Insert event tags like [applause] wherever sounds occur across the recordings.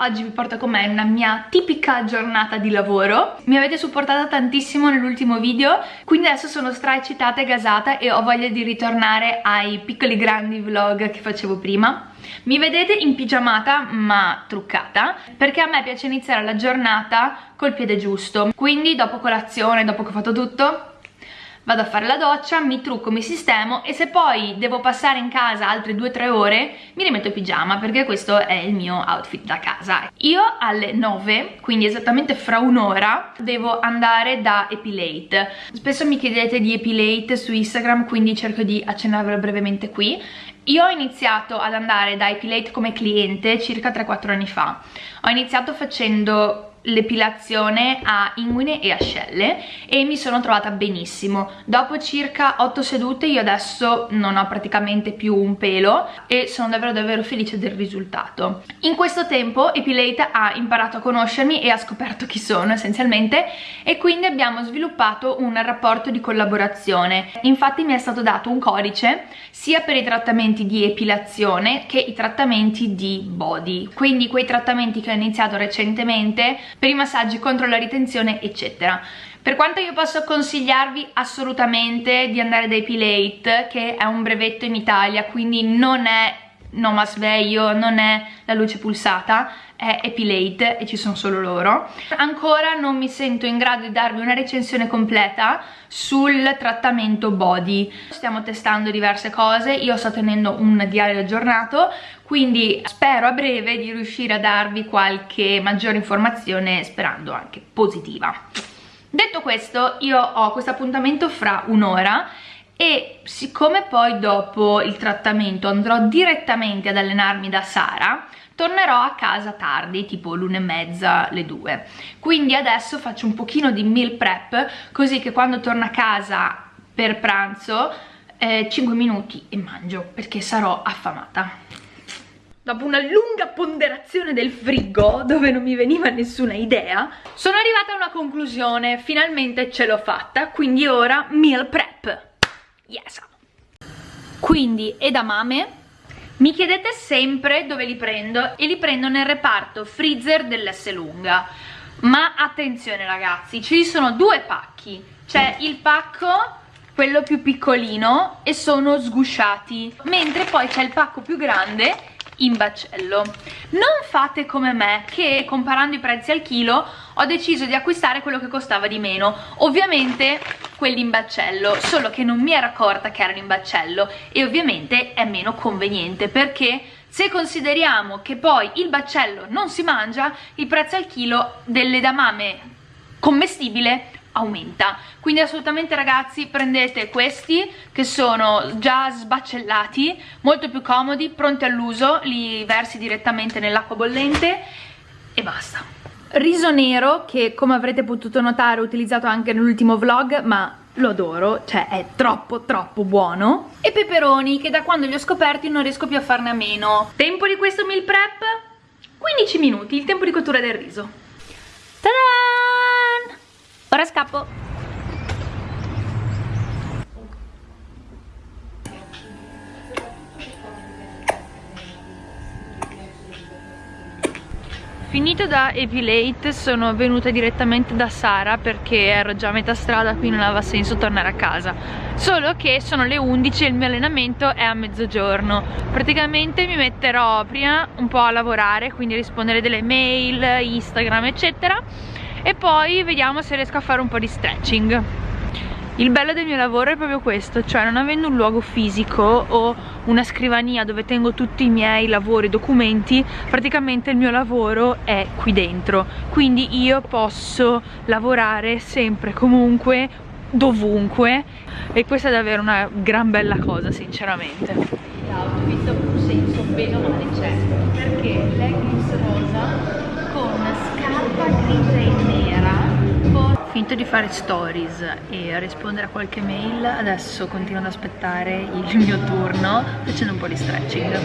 oggi vi porto con me una mia tipica giornata di lavoro. Mi avete supportata tantissimo nell'ultimo video, quindi adesso sono stra eccitata e gasata e ho voglia di ritornare ai piccoli grandi vlog che facevo prima. Mi vedete in pigiamata ma truccata perché a me piace iniziare la giornata col piede giusto. Quindi dopo colazione, dopo che ho fatto tutto vado a fare la doccia, mi trucco, mi sistemo e se poi devo passare in casa altre 2-3 ore mi rimetto in pigiama perché questo è il mio outfit da casa. Io alle 9, quindi esattamente fra un'ora, devo andare da Epilate. Spesso mi chiedete di Epilate su Instagram quindi cerco di accennarvelo brevemente qui. Io ho iniziato ad andare da Epilate come cliente circa 3-4 anni fa. Ho iniziato facendo l'epilazione a inguine e ascelle e mi sono trovata benissimo. Dopo circa 8 sedute io adesso non ho praticamente più un pelo e sono davvero davvero felice del risultato. In questo tempo Epilate ha imparato a conoscermi e ha scoperto chi sono essenzialmente e quindi abbiamo sviluppato un rapporto di collaborazione. Infatti mi è stato dato un codice sia per i trattamenti di epilazione che i trattamenti di body. Quindi quei trattamenti che ho iniziato recentemente per i massaggi contro la ritenzione eccetera. Per quanto io posso consigliarvi assolutamente di andare da Epilate che è un brevetto in Italia quindi non è Noma Sveio, non è la luce pulsata, è Epilate e ci sono solo loro. Ancora non mi sento in grado di darvi una recensione completa sul trattamento body. Stiamo testando diverse cose, io sto tenendo un diario aggiornato, quindi spero a breve di riuscire a darvi qualche maggiore informazione, sperando anche positiva. Detto questo, io ho questo appuntamento fra un'ora e siccome poi dopo il trattamento andrò direttamente ad allenarmi da Sara tornerò a casa tardi, tipo l'una e mezza, le due. Quindi adesso faccio un pochino di meal prep, così che quando torno a casa per pranzo, eh, 5 minuti e mangio, perché sarò affamata. Dopo una lunga ponderazione del frigo, dove non mi veniva nessuna idea, sono arrivata a una conclusione, finalmente ce l'ho fatta, quindi ora meal prep. Yes! Quindi edamame mi chiedete sempre dove li prendo e li prendo nel reparto freezer dell'S lunga. Ma attenzione ragazzi, ci sono due pacchi. C'è il pacco quello più piccolino e sono sgusciati. Mentre poi c'è il pacco più grande in baccello non fate come me che comparando i prezzi al chilo ho deciso di acquistare quello che costava di meno. Ovviamente quelli in baccello solo che non mi ero accorta che erano in baccello e ovviamente è meno conveniente perché se consideriamo che poi il baccello non si mangia il prezzo al chilo dell'edamame commestibile aumenta. Quindi assolutamente ragazzi prendete questi che sono già sbaccellati molto più comodi, pronti all'uso li versi direttamente nell'acqua bollente e basta. Riso nero che come avrete potuto notare ho utilizzato anche nell'ultimo vlog ma lo adoro, cioè è troppo troppo buono. E peperoni che da quando li ho scoperti non riesco più a farne a meno. Tempo di questo meal prep? 15 minuti, il tempo di cottura del riso! Ora scappo. Finito da Epilate sono venuta direttamente da Sara perché ero già a metà strada quindi non aveva senso tornare a casa. Solo che sono le 11 e il mio allenamento è a mezzogiorno. Praticamente mi metterò prima un po' a lavorare quindi rispondere delle mail, Instagram eccetera e poi vediamo se riesco a fare un po' di stretching. Il bello del mio lavoro è proprio questo, cioè non avendo un luogo fisico o una scrivania dove tengo tutti i miei lavori, documenti, praticamente il mio lavoro è qui dentro, quindi io posso lavorare sempre, comunque, dovunque. E questa è davvero una gran bella cosa sinceramente. L'outfit un senso bene o male c'è, perché leggings rosa finito di fare stories e rispondere a qualche mail adesso continuo ad aspettare il [laughs] mio turno facendo un po' di stretching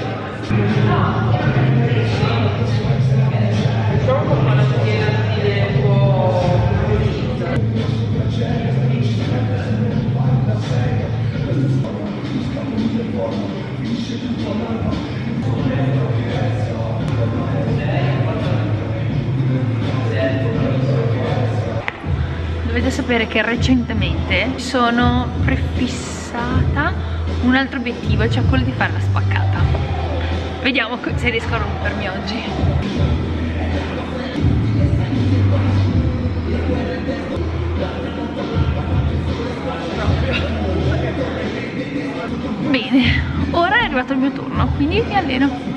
dovete sapere che recentemente sono prefissata un altro obiettivo, cioè quello di fare la spaccata. Vediamo se riesco a rompermi oggi. Bene, ora è arrivato il mio turno, quindi mi alleno.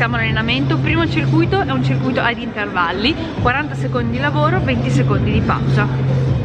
Iniziamo l'allenamento. Primo circuito è un circuito ad intervalli 40 secondi di lavoro 20 secondi di pausa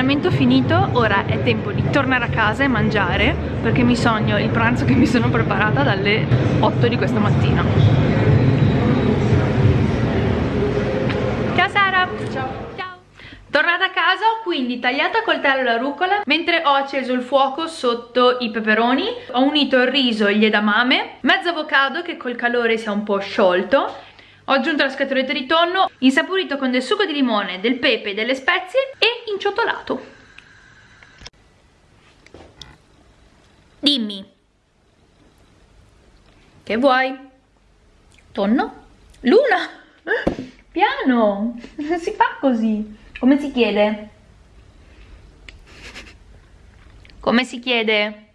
allenamento finito, ora è tempo di tornare a casa e mangiare perché mi sogno il pranzo che mi sono preparata dalle 8 di questa mattina. Ciao Sara! Ciao! Tornata a casa ho quindi tagliato a coltello la rucola mentre ho acceso il fuoco sotto i peperoni ho unito il riso e gli edamame mezzo avocado che col calore si è un po' sciolto ho aggiunto la scatoletta di tonno, insaporito con del succo di limone, del pepe, delle spezie e inciottolato. Dimmi. Che vuoi? Tonno? Luna? Piano! Non [laughs] si fa così. Come si chiede? Come si chiede?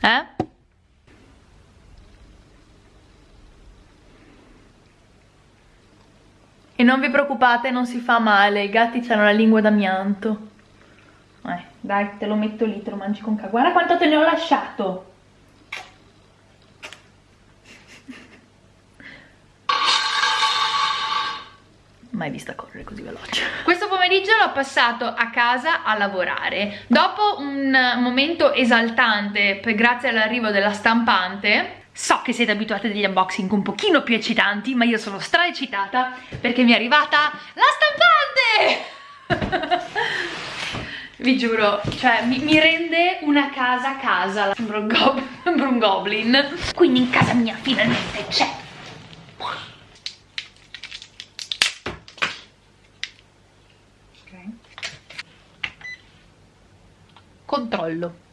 Eh? E non vi preoccupate, non si fa male, i gatti hanno la lingua d'amianto. Eh, dai, te lo metto lì, te lo mangi con calma. Guarda quanto te ne ho lasciato. mai vista correre così veloce questo pomeriggio l'ho passato a casa a lavorare dopo un momento esaltante per grazie all'arrivo della stampante So che siete abituati degli unboxing un pochino più eccitanti, ma io sono stra eccitata perché mi è arrivata la stampante! [laughs] Vi giuro, cioè mi, mi, rende una casa a casa, sembra un, gob [laughs] sembra un goblin. Quindi in casa mia finalmente c'è. Controllo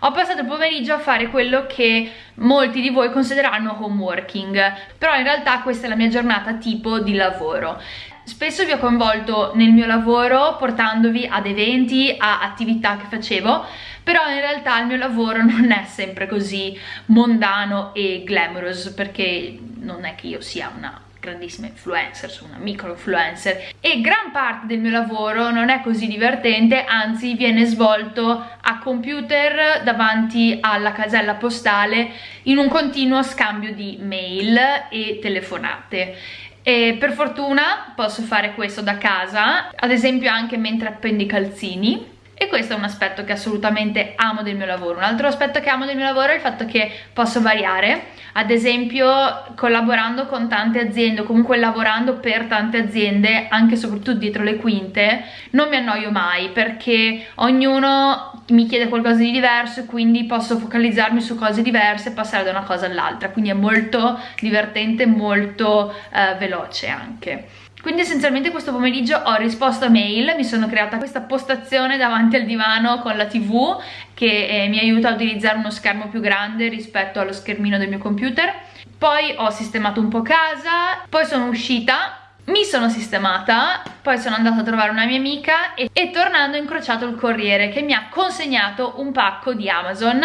ho passato il pomeriggio a fare quello che molti di voi considereranno home working però in realtà questa è la mia giornata tipo di lavoro. Spesso vi ho coinvolto nel mio lavoro portandovi ad eventi, a attività che facevo però in realtà il mio lavoro [laughs] non è sempre così mondano e glamorous perché non è che io sia una grandissima influencer, sono una micro influencer. E gran parte del mio lavoro non è così divertente, anzi viene svolto a computer davanti alla casella postale in un continuo scambio di mail e telefonate. E per fortuna posso fare questo da casa, ad esempio anche mentre appendi i calzini e questo è un aspetto che assolutamente amo del mio lavoro. Un altro aspetto che amo del mio lavoro è il fatto che posso variare. Ad esempio collaborando con tante aziende o comunque lavorando per tante aziende anche e soprattutto dietro le quinte non mi annoio mai perché ognuno mi chiede qualcosa di diverso e quindi posso focalizzarmi su cose diverse e passare da una cosa all'altra. Quindi è molto divertente molto eh, veloce anche quindi essenzialmente questo pomeriggio ho risposto a mail, mi sono creata questa postazione davanti al divano con la tv che eh, mi aiuta a utilizzare uno schermo più grande rispetto allo schermino del mio computer. Poi ho sistemato un po' casa, poi sono uscita mi sono sistemata, poi sono andata a trovare una mia amica e, e tornando ho incrociato il corriere che mi ha consegnato un pacco di Amazon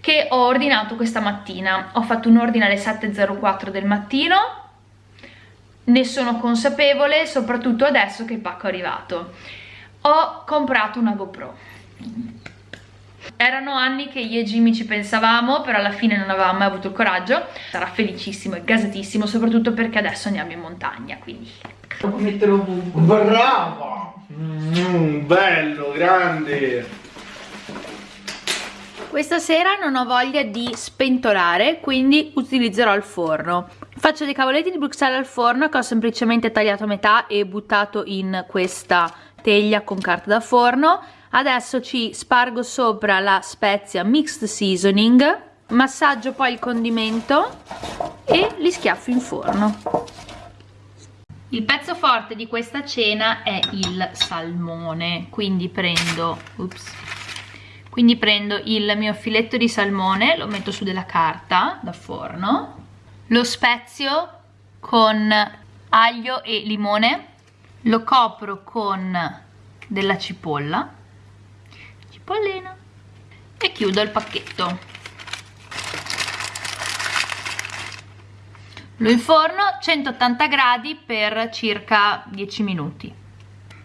che ho ordinato questa mattina. Ho fatto un ordine alle 7.04 del mattino ne sono consapevole soprattutto adesso che il pacco è arrivato. Ho comprato una GoPro. Erano anni che io e Jimmy ci pensavamo però alla fine non avevamo mai avuto il coraggio. Sarà felicissimo e gasatissimo soprattutto perché adesso andiamo in montagna quindi. Metterò brava! Mm, bello grande. Questa sera non ho voglia di spentolare, quindi utilizzerò il forno. Faccio dei cavoletti di Bruxelles al forno che ho semplicemente tagliato a metà e buttato in questa teglia con carta da forno. Adesso ci spargo sopra la spezia mixed seasoning, massaggio poi il condimento e li schiaffo in forno. Il pezzo forte di questa cena è il salmone, quindi prendo... Ups, quindi prendo il mio filetto di salmone lo metto su della carta da forno lo spezio con aglio e limone. Lo copro con della cipolla. Cipollina. E chiudo il pacchetto. Lo inforno 180 gradi per circa 10 minuti.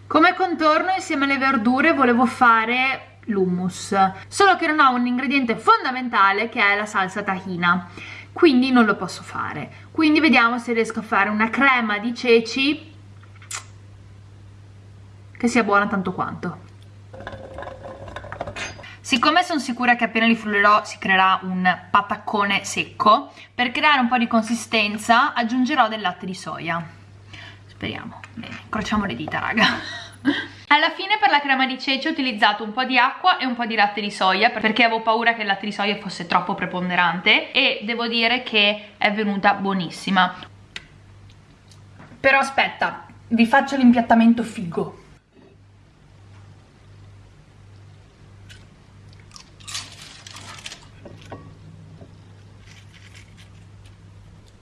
Come contorno insieme alle verdure volevo fare l'hummus. Solo che non ho un ingrediente fondamentale che è la salsa tahina quindi non lo posso fare quindi vediamo se riesco a fare una crema di ceci che sia buona tanto quanto Siccome sono sicura che appena li frullerò si creerà un pataccone secco, per creare un po' di consistenza aggiungerò del latte di soia. Speriamo. Bene, incrociamo le dita, raga. Alla fine per la crema di ceci ho utilizzato un po' di acqua e un po' di latte di soia perché avevo paura che il latte di soia fosse troppo preponderante e devo dire che è venuta buonissima. Però aspetta, vi faccio l'impiattamento figo.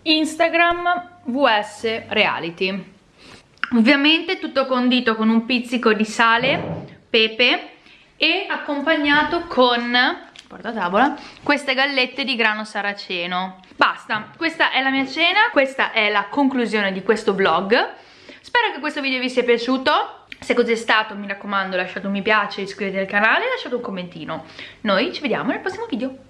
Instagram vs reality ovviamente tutto condito con un pizzico di sale, pepe e accompagnato con porta tavola queste gallette di grano saraceno. Basta, questa è la mia cena questa è la conclusione di questo vlog. Spero che questo video vi sia piaciuto. Se così è stato mi raccomando lasciate un mi piace iscrivetevi al canale e lasciate un commentino. Noi ci vediamo nel prossimo video